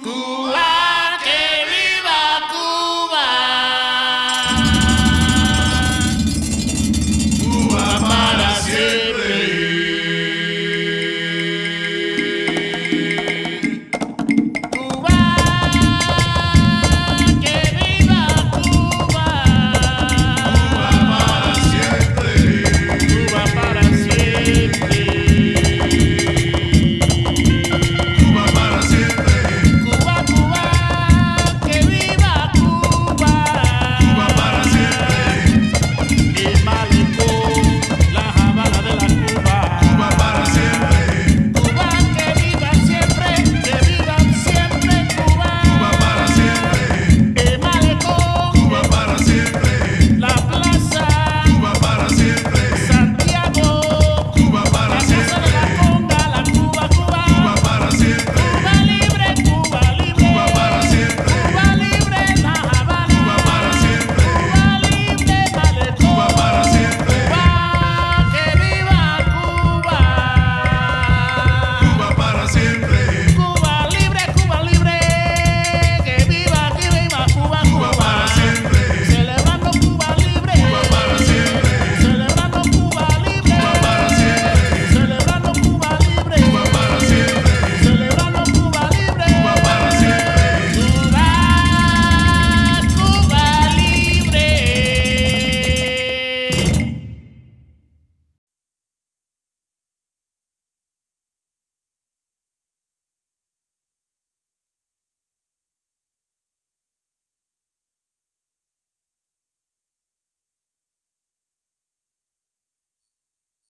Good